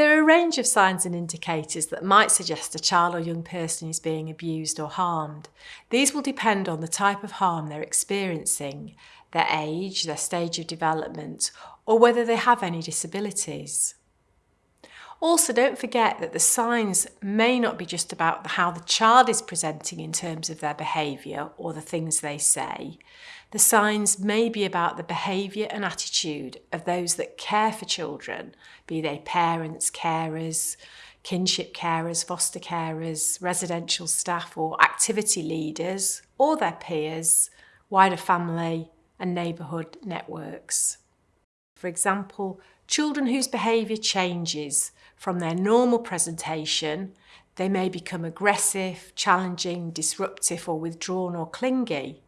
There are a range of signs and indicators that might suggest a child or young person is being abused or harmed. These will depend on the type of harm they're experiencing, their age, their stage of development, or whether they have any disabilities. Also, don't forget that the signs may not be just about how the child is presenting in terms of their behaviour or the things they say. The signs may be about the behaviour and attitude of those that care for children, be they parents, carers, kinship carers, foster carers, residential staff or activity leaders, or their peers, wider family and neighbourhood networks. For example, children whose behaviour changes from their normal presentation, they may become aggressive, challenging, disruptive or withdrawn or clingy.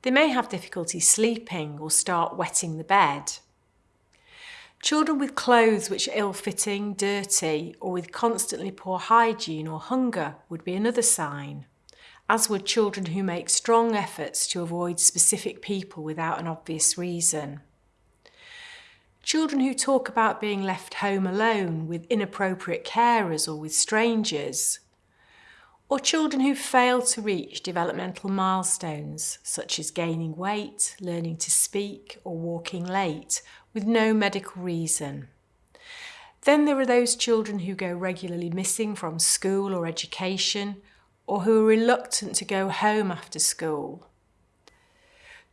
They may have difficulty sleeping or start wetting the bed. Children with clothes which are ill-fitting, dirty or with constantly poor hygiene or hunger would be another sign, as would children who make strong efforts to avoid specific people without an obvious reason. Children who talk about being left home alone with inappropriate carers or with strangers. Or children who fail to reach developmental milestones, such as gaining weight, learning to speak or walking late, with no medical reason. Then there are those children who go regularly missing from school or education, or who are reluctant to go home after school.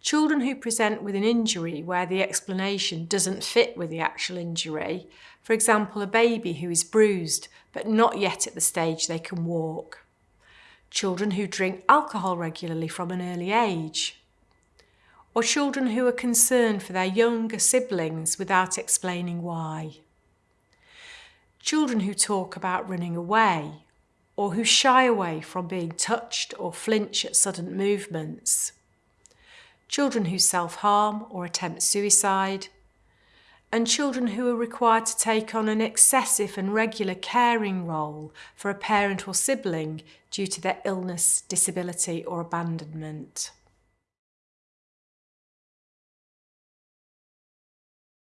Children who present with an injury where the explanation doesn't fit with the actual injury, for example a baby who is bruised but not yet at the stage they can walk. Children who drink alcohol regularly from an early age. Or children who are concerned for their younger siblings without explaining why. Children who talk about running away or who shy away from being touched or flinch at sudden movements children who self-harm or attempt suicide, and children who are required to take on an excessive and regular caring role for a parent or sibling due to their illness, disability or abandonment.